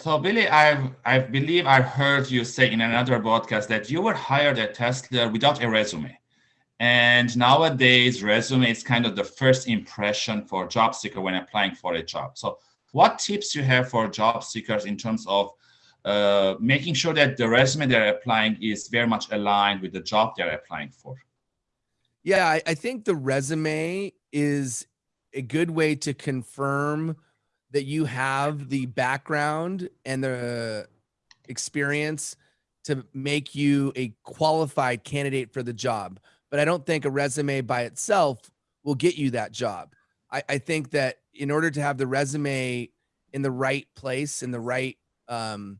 So Billy, I I believe I heard you say in another podcast that you were hired at Tesla without a resume. And nowadays, resume is kind of the first impression for job seeker when applying for a job. So what tips you have for job seekers in terms of uh, making sure that the resume they're applying is very much aligned with the job they're applying for? Yeah, I, I think the resume is a good way to confirm that you have the background and the experience to make you a qualified candidate for the job. But I don't think a resume by itself will get you that job. I, I think that in order to have the resume in the right place, in the right um,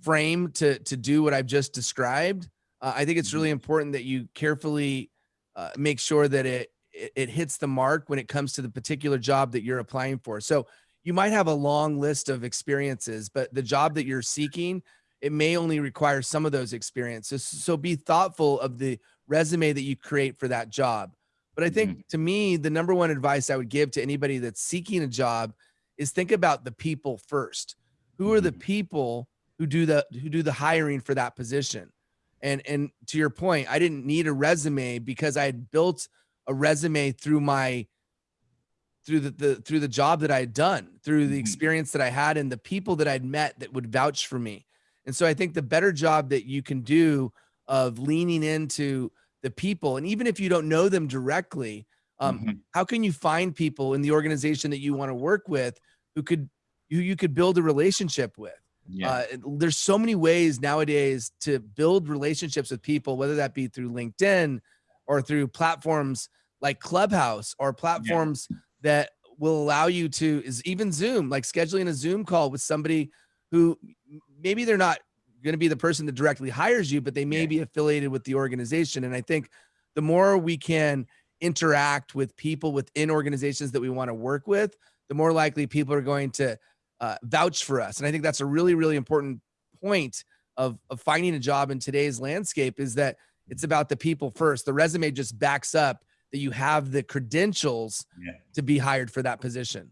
frame to to do what I've just described, uh, I think it's really mm-hmm. important that you carefully uh, make sure that it, it it hits the mark when it comes to the particular job that you're applying for. So you might have a long list of experiences, but the job that you're seeking, it may only require some of those experiences. So be thoughtful of the resume that you create for that job. But I think mm -hmm. to me, the number one advice I would give to anybody that's seeking a job is think about the people first. Who are the mm-hmm. people who do the who do the hiring for that position? And and to your point, I didn't need a resume because I had built a resume through my through the, the through the job that I had done, through the mm-hmm. experience that I had and the people that I'd met that would vouch for me. And so I think the better job that you can do of leaning into the people, and even if you don't know them directly, um, mm -hmm. how can you find people in the organization that you want to work with who could who you could build a relationship with? Yeah. Uh, there's so many ways nowadays to build relationships with people, whether that be through LinkedIn or through platforms like Clubhouse or platforms yeah that will allow you to is even Zoom, like scheduling a Zoom call with somebody who maybe they're not going to be the person that directly hires you, but they may yeah. be affiliated with the organization. And I think the more we can interact with people within organizations that we want to work with, the more likely people are going to uh, vouch for us. And I think that's a really, really important point of, of finding a job in today's landscape is that it's about the people first. The resume just backs up that you have the credentials yeah. to be hired for that position.